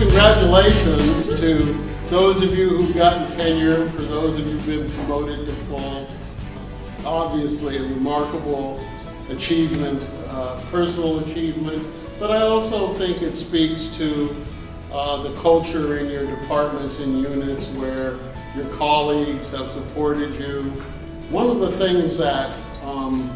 congratulations to those of you who've gotten tenure, and for those of you who've been promoted to full. Obviously a remarkable achievement, uh, personal achievement, but I also think it speaks to uh, the culture in your departments and units where your colleagues have supported you. One of the things that um,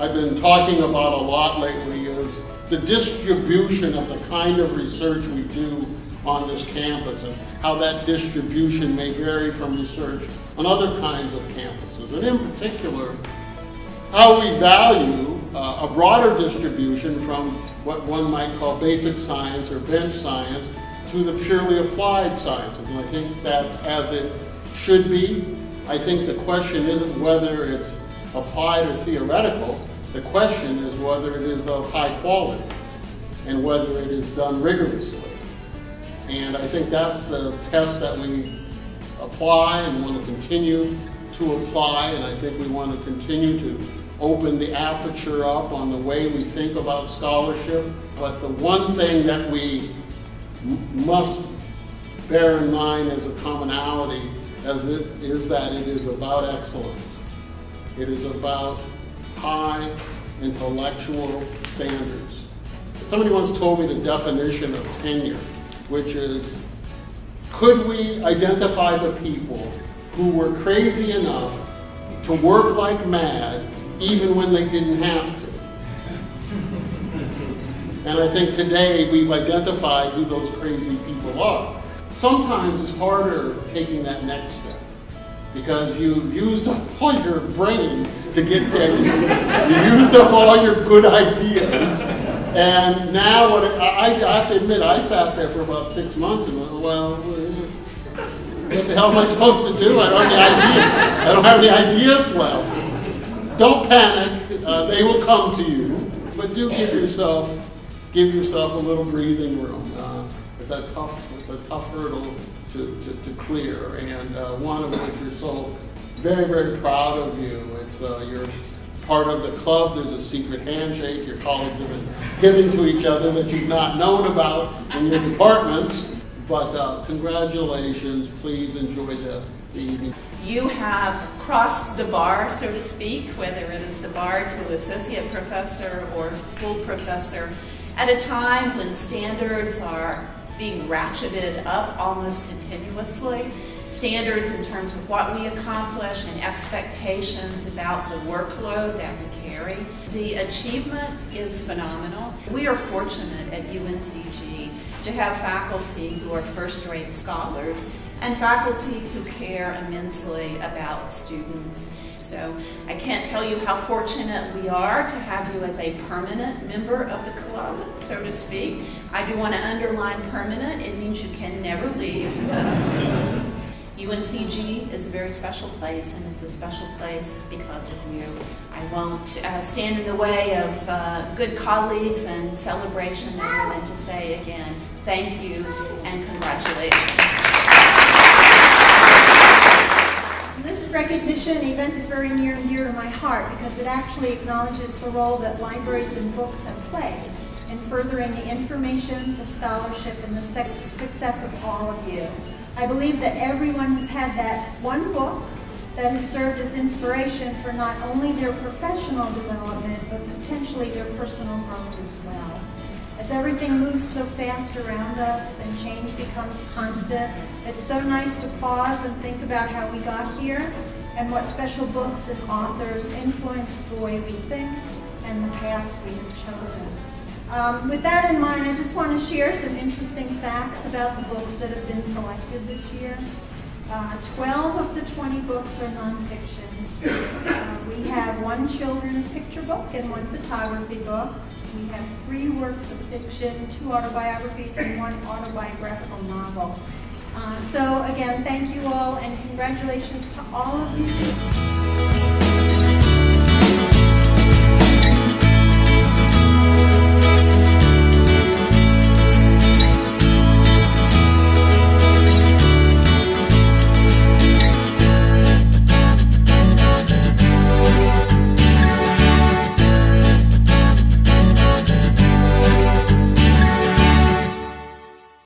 I've been talking about a lot lately is the distribution of the kind of research we do on this campus and how that distribution may vary from research on other kinds of campuses. And in particular, how we value uh, a broader distribution from what one might call basic science or bench science to the purely applied sciences. And I think that's as it should be. I think the question isn't whether it's applied or theoretical. The question is whether it is of high quality and whether it is done rigorously. And I think that's the test that we apply and want to continue to apply. And I think we want to continue to open the aperture up on the way we think about scholarship. But the one thing that we must bear in mind as a commonality as it is that it is about excellence. It is about high intellectual standards. Somebody once told me the definition of tenure, which is, could we identify the people who were crazy enough to work like mad even when they didn't have to? And I think today we've identified who those crazy people are. Sometimes it's harder taking that next step because you've used up all your brain to get tenure. you used up all your good ideas. And now what I, I have to admit, I sat there for about six months and went, well, what the hell am I supposed to do? I don't have any idea. I don't have any ideas left. Don't panic. Uh, they will come to you. But do give yourself, give yourself a little breathing room. Uh, it's a tough, it's a tough hurdle to, to, to clear, and uh, one of which we're so very, very proud of you. It's uh, you're part of the club. There's a secret handshake your colleagues have been giving to each other that you've not known about in your departments. But uh, congratulations. Please enjoy the, the evening. You have crossed the bar, so to speak, whether it is the bar to associate professor or full professor, at a time when standards are being ratcheted up almost continuously. Standards in terms of what we accomplish and expectations about the workload that we carry. The achievement is phenomenal. We are fortunate at UNCG to have faculty who are first-rate scholars and faculty who care immensely about students. So I can't tell you how fortunate we are to have you as a permanent member of the club, so to speak. I do want to underline permanent. It means you can never leave. UNCG is a very special place, and it's a special place because of you. I won't uh, stand in the way of uh, good colleagues and celebration other than to say again, thank you and congratulations. This recognition event is very near and dear to my heart because it actually acknowledges the role that libraries and books have played in furthering the information, the scholarship, and the success of all of you. I believe that everyone has had that one book that has served as inspiration for not only their professional development, but potentially their personal growth as well. As everything moves so fast around us and change becomes constant, it's so nice to pause and think about how we got here and what special books and authors influenced the way we think and the paths we have chosen. Um, with that in mind, I just want to share some interesting facts about the books that have been selected this year. Uh, 12 of the 20 books are nonfiction. Uh, one children's picture book and one photography book. We have three works of fiction, two autobiographies, and one autobiographical novel. Uh, so again, thank you all, and congratulations to all of you.